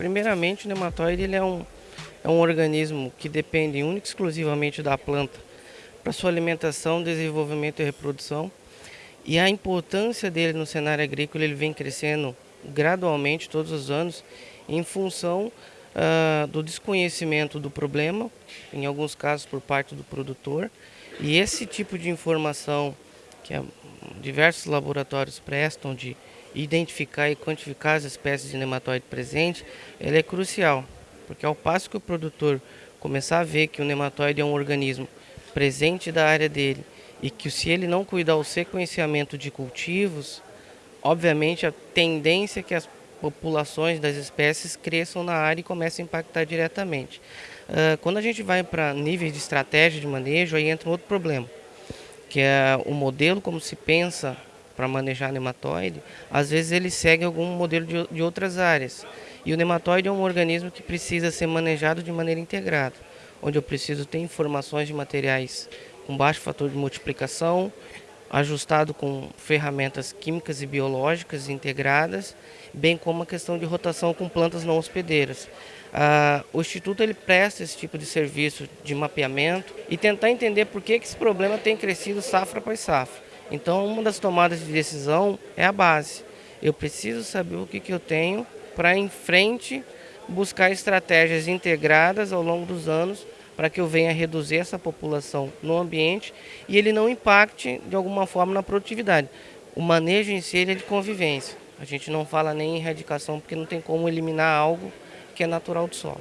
Primeiramente, o nematóide ele é, um, é um organismo que depende única e exclusivamente da planta para sua alimentação, desenvolvimento e reprodução. E a importância dele no cenário agrícola ele vem crescendo gradualmente todos os anos em função uh, do desconhecimento do problema, em alguns casos por parte do produtor. E esse tipo de informação que diversos laboratórios prestam de identificar e quantificar as espécies de nematóide presentes, ela é crucial, porque ao passo que o produtor começar a ver que o nematóide é um organismo presente da área dele e que se ele não cuidar o sequenciamento de cultivos, obviamente a tendência é que as populações das espécies cresçam na área e comecem a impactar diretamente. Uh, quando a gente vai para níveis de estratégia de manejo, aí entra um outro problema, que é o modelo como se pensa para manejar nematóide, às vezes ele segue algum modelo de, de outras áreas. E o nematóide é um organismo que precisa ser manejado de maneira integrada, onde eu preciso ter informações de materiais com baixo fator de multiplicação, ajustado com ferramentas químicas e biológicas integradas, bem como a questão de rotação com plantas não hospedeiras. Ah, o Instituto ele presta esse tipo de serviço de mapeamento e tentar entender por que, que esse problema tem crescido safra após safra. Então, uma das tomadas de decisão é a base. Eu preciso saber o que, que eu tenho para, em frente, buscar estratégias integradas ao longo dos anos para que eu venha reduzir essa população no ambiente e ele não impacte de alguma forma na produtividade. O manejo em si é de convivência. A gente não fala nem em erradicação porque não tem como eliminar algo que é natural do solo.